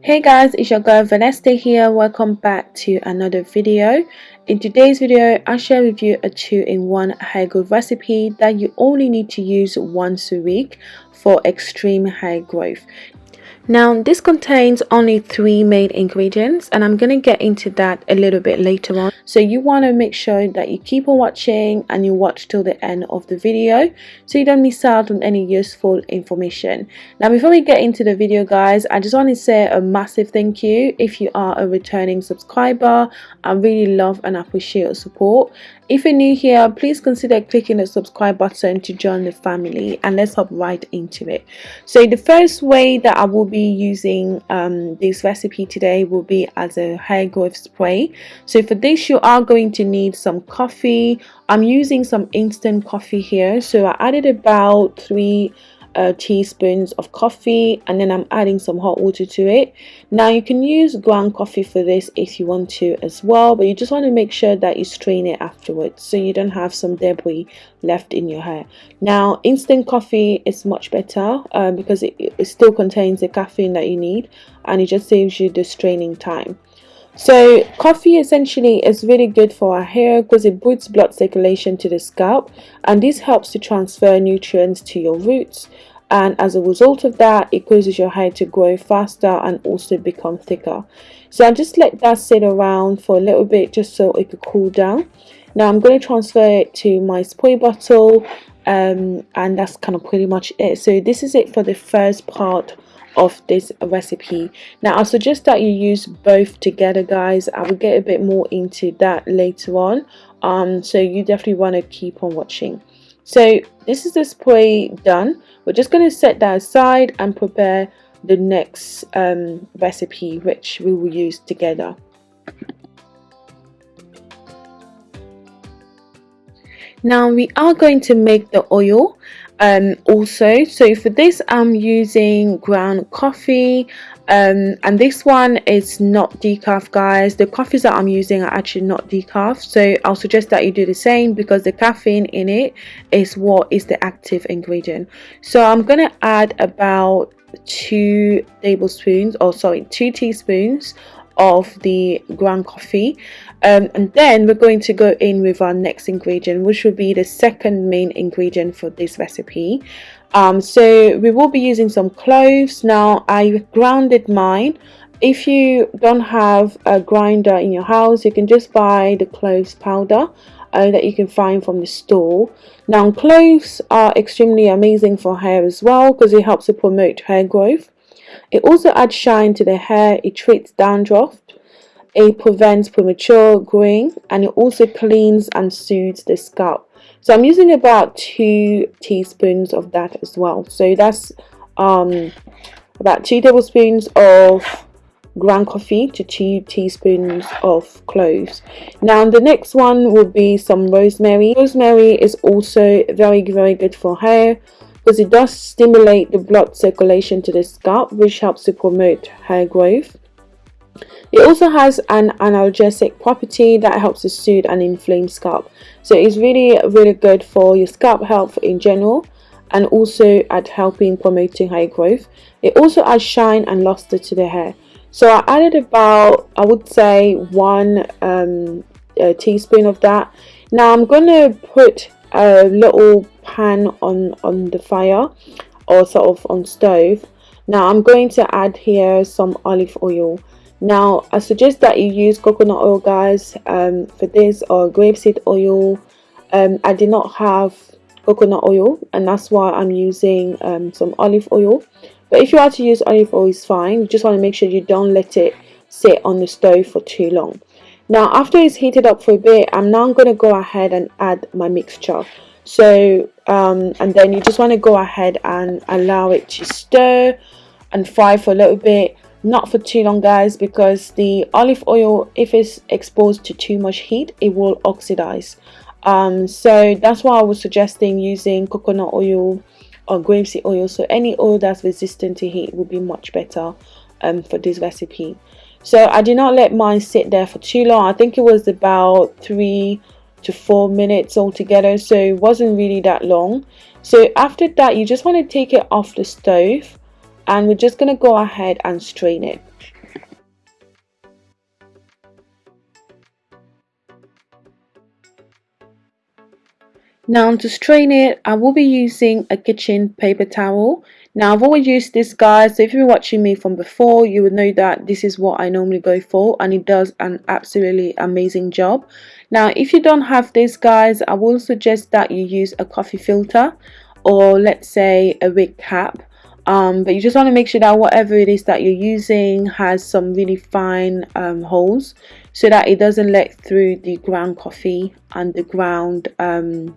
hey guys it's your girl Vanessa here. Welcome back to another video. In today's video i share with you a two-in-one hair growth recipe that you only need to use once a week for extreme hair growth now this contains only three main ingredients and I'm going to get into that a little bit later on. So you want to make sure that you keep on watching and you watch till the end of the video so you don't miss out on any useful information. Now before we get into the video guys, I just want to say a massive thank you if you are a returning subscriber. I really love and appreciate your support if you're new here, please consider clicking the subscribe button to join the family and let's hop right into it. So the first way that I will be using um, this recipe today will be as a hair growth spray. So for this you are going to need some coffee. I'm using some instant coffee here. So I added about three uh, teaspoons of coffee and then I'm adding some hot water to it. Now you can use ground coffee for this if you want to as well but you just want to make sure that you strain it afterwards so you don't have some debris left in your hair. Now instant coffee is much better uh, because it, it still contains the caffeine that you need and it just saves you the straining time so coffee essentially is really good for our hair because it boosts blood circulation to the scalp and this helps to transfer nutrients to your roots and as a result of that it causes your hair to grow faster and also become thicker. So I just let that sit around for a little bit just so it could cool down. Now I'm going to transfer it to my spray bottle um, and that's kind of pretty much it. So this is it for the first part of this recipe. Now i suggest that you use both together guys. I will get a bit more into that later on. Um so you definitely want to keep on watching. So this is the spray done. We're just going to set that aside and prepare the next um, recipe which we will use together. Now we are going to make the oil um also so for this i'm using ground coffee. Um and this one is not decaf guys. The coffees that i'm using are actually not decaf. So i'll suggest that you do the same because the caffeine in it is what is the active ingredient. So i'm gonna add about two tablespoons or sorry two teaspoons of the ground coffee. Um, and then we're going to go in with our next ingredient which will be the second main ingredient for this recipe. Um, so we will be using some cloves. Now I grounded mine. If you don't have a grinder in your house you can just buy the cloves powder uh, that you can find from the store. Now cloves are extremely amazing for hair as well because it helps to promote hair growth it also adds shine to the hair, it treats dandruff, it prevents premature growing, and it also cleans and soothes the scalp. So I'm using about two teaspoons of that as well. So that's um, about two tablespoons of ground coffee to two teaspoons of cloves now the next one will be some rosemary rosemary is also very very good for hair because it does stimulate the blood circulation to the scalp which helps to promote hair growth. It also has an analgesic property that helps to soothe an inflamed scalp. So it's really really good for your scalp health in general and also at helping promoting hair growth. It also adds shine and luster to the hair. So I added about I would say one um, teaspoon of that. Now I'm going to put a little pan on on the fire or sort of on stove. Now I'm going to add here some olive oil. Now I suggest that you use coconut oil guys um, for this or grapeseed oil. Um, I did not have coconut oil and that's why I'm using um, some olive oil. But if you are to use olive oil is fine. You just want to make sure you don't let it sit on the stove for too long now after it's heated up for a bit I'm now going to go ahead and add my mixture. So um, and then you just want to go ahead and allow it to stir and fry for a little bit. Not for too long guys because the olive oil if it's exposed to too much heat it will oxidize. Um, so that's why I was suggesting using coconut oil or grapeseed oil. So any oil that's resistant to heat would be much better um, for this recipe so I did not let mine sit there for too long. I think it was about three to four minutes altogether so it wasn't really that long. So after that you just want to take it off the stove and we're just going to go ahead and strain it. Now to strain it, I will be using a kitchen paper towel. Now I've always used this guys, so if been watching me from before, you would know that this is what I normally go for and it does an absolutely amazing job. Now if you don't have this guys, I will suggest that you use a coffee filter or let's say a wig cap. Um, but you just want to make sure that whatever it is that you're using has some really fine um, holes so that it doesn't let through the ground coffee and the ground um,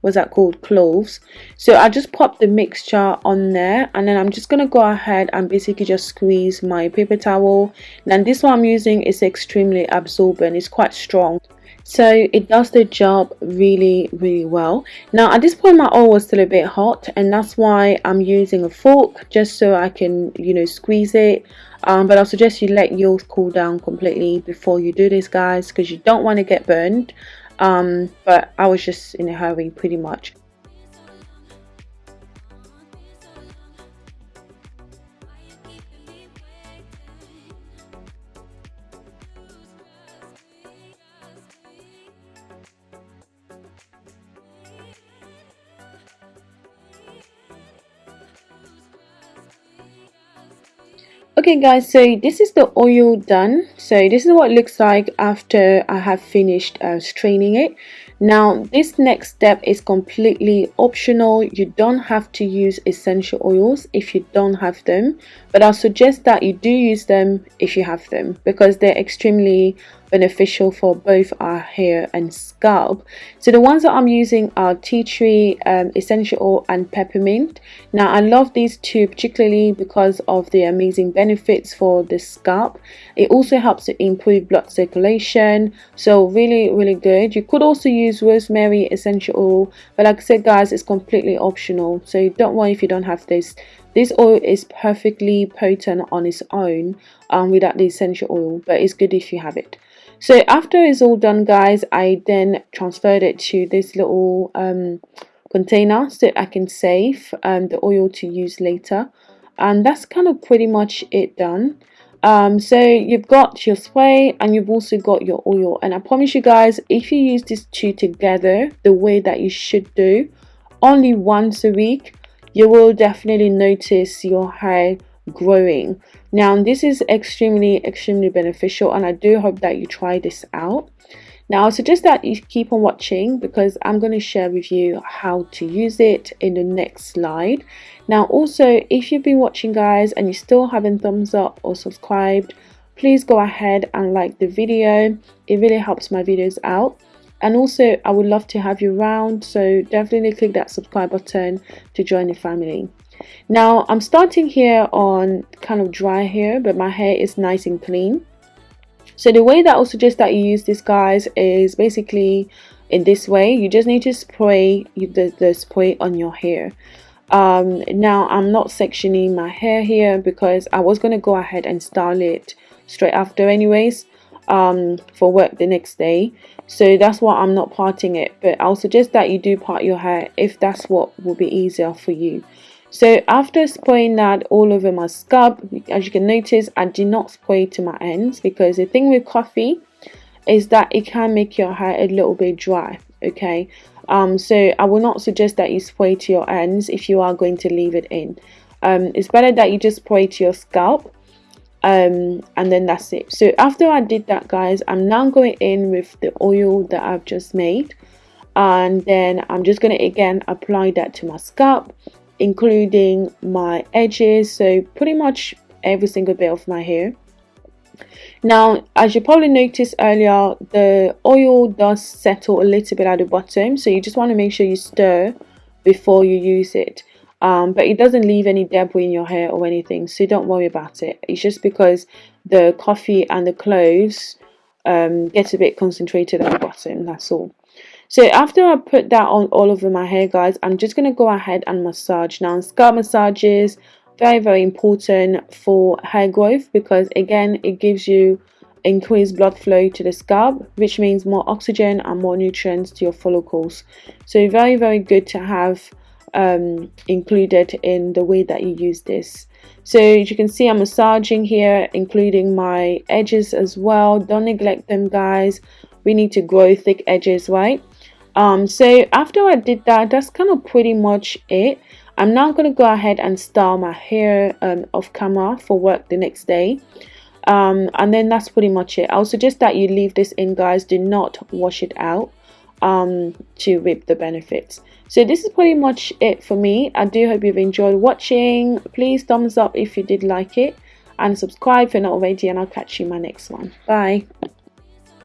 what's that called? Cloves. So I just pop the mixture on there and then I'm just gonna go ahead and basically just squeeze my paper towel. And this one I'm using is extremely absorbent. It's quite strong. So it does the job really really well. Now at this point my oil was still a bit hot and that's why I'm using a fork just so I can you know squeeze it. Um, but I'll suggest you let yours cool down completely before you do this guys because you don't want to get burned um, but I was just in a hurry pretty much okay guys so this is the oil done. So this is what looks like after I have finished uh, straining it. Now this next step is completely optional. You don't have to use essential oils if you don't have them. But I'll suggest that you do use them if you have them because they're extremely beneficial for both our hair and scalp. So the ones that I'm using are tea tree um, essential oil and peppermint. Now I love these two particularly because of the amazing benefits for the scalp. It also helps to improve blood circulation. So really really good. You could also use rosemary essential oil but like I said guys it's completely optional. So don't worry if you don't have this. This oil is perfectly potent on its own um, without the essential oil but it's good if you have it so after it's all done guys I then transferred it to this little um, container so I can save um, the oil to use later. And that's kind of pretty much it done. Um, so you've got your spray and you've also got your oil. And I promise you guys if you use these two together the way that you should do only once a week you will definitely notice your hair growing now this is extremely extremely beneficial and I do hope that you try this out. Now I suggest that you keep on watching because I'm going to share with you how to use it in the next slide. Now also if you've been watching guys and you still haven't thumbs up or subscribed please go ahead and like the video. It really helps my videos out. And also I would love to have you around so definitely click that subscribe button to join the family now I'm starting here on kind of dry hair but my hair is nice and clean. So the way that I'll suggest that you use this guys is basically in this way. You just need to spray the, the spray on your hair. Um, now I'm not sectioning my hair here because I was going to go ahead and style it straight after anyways um, for work the next day. So that's why I'm not parting it but I'll suggest that you do part your hair if that's what will be easier for you so after spraying that all over my scalp as you can notice I did not spray to my ends because the thing with coffee is that it can make your hair a little bit dry okay? Um, so I will not suggest that you spray to your ends if you are going to leave it in. Um, it's better that you just spray to your scalp um, and then that's it. So after I did that guys I'm now going in with the oil that I've just made and then I'm just going to again apply that to my scalp including my edges so pretty much every single bit of my hair. Now as you probably noticed earlier the oil does settle a little bit at the bottom so you just want to make sure you stir before you use it. Um, but it doesn't leave any debris in your hair or anything so don't worry about it. It's just because the coffee and the cloves um, gets a bit concentrated at the bottom that's all so after I put that on all over my hair guys, I'm just going to go ahead and massage. Now scalp massages, very very important for hair growth because again it gives you increased blood flow to the scalp which means more oxygen and more nutrients to your follicles. So very very good to have um, included in the way that you use this so as you can see I'm massaging here including my edges as well don't neglect them guys we need to grow thick edges right um, so after I did that that's kind of pretty much it. I'm now going to go ahead and style my hair um, off camera for work the next day. Um, and then that's pretty much it. I'll suggest that you leave this in guys. Do not wash it out um, to reap the benefits. So this is pretty much it for me. I do hope you've enjoyed watching. Please thumbs up if you did like it. And subscribe if you're not already and I'll catch you in my next one. Bye